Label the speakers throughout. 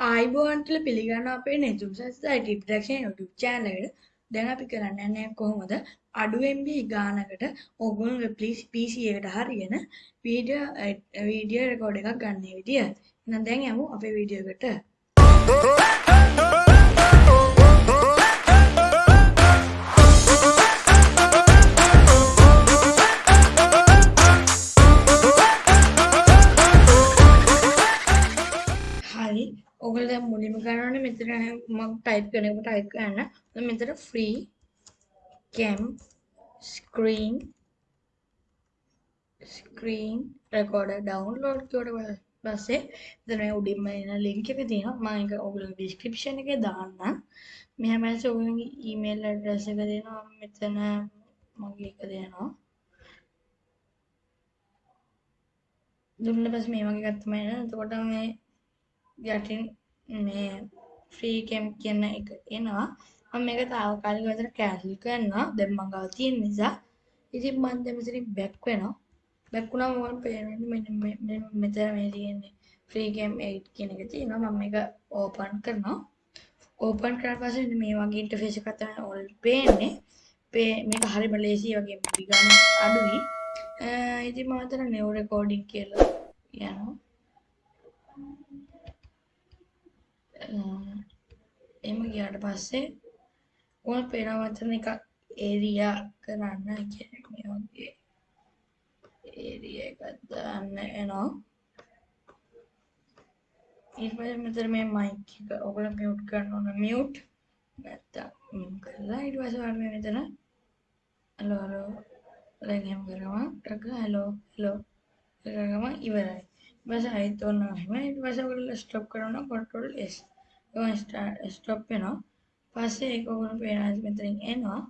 Speaker 1: ආයිබෝන්ටල පිළිගන්න අපේ නෙතුම් සස්ථයි ටිප්ඩක්ෂන් YouTube චෑනලකට දැන් අපි කරන්න යන්නේ කොහොමද? අඩු MB ගානකට ඔගොල්ලෝ ප්ලීස් PC එකට හරියන වීඩියෝ වීඩියෝ රෙකෝඩ් එකක් ගන්න විදිය. එහෙනම් දැන් යමු අපේ වීඩියෝ ඔගල දැන් මුලින්ම කරන්න මෙතන මම ටයිප් කරනකොට ටයිප් කරන්න. දැන් මෙතන free cam screen screen recorder download කියවට පස්සේ එතන උඩින්ම එන link එක තියෙනවා. මම ඒක ඔයගොල්ලෝ description එකේ දාන්නම්. මෙහා පස්සේ ඔයගොල්ලෝගේ email address එක දෙනවා. මෙතන මගේ එක දෙනවා. දුන්න පස්සේ මේ වගේ එකක් තමයි එන. එතකොට මේ යටින් මේ ෆ්‍රී කැම් කියන එක එනවා. මම මේක తాවකාලිකව විතර කැන්සල් කරනවා. දැන් මම ගාව තියෙන නිසා. ඉතින් මම දැන් මෙතනින් බැක් වෙනවා. බැක් වුණාම මම පේන්නේ? මෙන්න මෙන්න මෙතන මේ තියෙන්නේ ෆ්‍රී කැම් 8 කියන එක තියෙනවා. මම මේක ඕපන් කරනවා. ඕපන් කරලා පස්සේ මේ වගේ ඉන්ටර්ෆේස් එකක් තමයි ඔල් පේන්නේ. මේක හරිම ලේසි වගේ ගන්න අඩුයි. ඉතින් මම හිතන නෙව් රෙකෝඩින් කියලා යනවා එම ගියාට පස්සේ ඕන පේනවතන එක ඒරියා කරන්න කියන්නේ වගේ ඒරිය එකක් දාන්න එනවා. ඊට පස්සේ මෙතන මේ මයික් එක ඔයගොල්ලෝ මියුට් කරන්න ඕන. මියුට් නැත්තම් කරලා ඊට පස්සේ ඔයාලා මේ මෙතන හලෝ හලෝ දැන් එහෙම කරනවා. ටක හලෝ හලෝ කරගම ඉවරයි. ඊට පස්සේ ආයෙත් ඕන එහෙම ඊට පස්සේ ඔයගොල්ලෝ ස්ටොප් කරනවා කන්ට්‍රෝල් S. ස්ටොප් වෙනවා. පස්සේ ඒක ඔයගොල්ලෝ පේනවා මෙතනින් එනවා.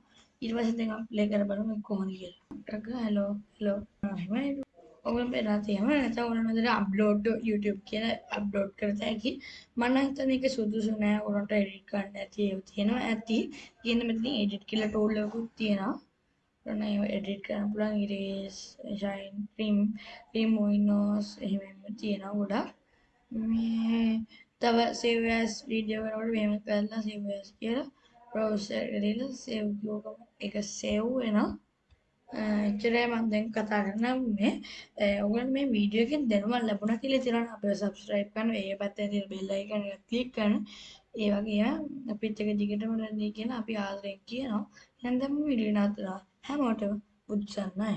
Speaker 1: ඊට පස්සේ දැන් අපි ප්ලේ කර බලමු කොහොමද කියලා. ටක හලෝ හලෝ එහෙම ඔගොල්ලෝ පේනවා තියෙනවා නැත්නම් ඔයගොල්ලෝ මෙතන අප්ලෝඩ් YouTube කියලා අප්ලෝඩ් කරත හැකි මම නම් හිතන්නේ ඒක සුදුසු නෑ. ඔයගොල්ලන්ට එඩිට් කරන්න නැති ඒවා තියෙනවා. ඇති. කියන මෙතන එඩිට් කියලා ටූල් එකකුත් තියෙනවා. ඔන්න ඒව එඩිට් කරන්න පුළුවන්. ඉරේස් ෂයින් ට්‍රිම් රිමෝයිනෝස් එහෙම එහෙම තියෙනවා ගොඩක්. මේ තව save as වීඩියෝ කරනකොට මෙහෙම කරලා save as කියලා. browser එකට දීලා save කියවම ඒක save වෙනවා. එච්චරයි මම දැන් කතා කරන්න මේ ඔයගොල්ලෝ මේ වීඩියෝ එකෙන් දැනුමක් ලැබුණා කියලා හිතනවා අපිව subscribe කරන්න ඒ පැත්තේ තියෙන bell icon එක click කරන්න. ඒ වගේ අපිත් එක දිගටම රැඳී කියන අපි ආදරෙන් කියනවා. එහෙනම් දැන් වීඩියෝ නවත්තනවා හැමෝටම බුද්ධ සරණයි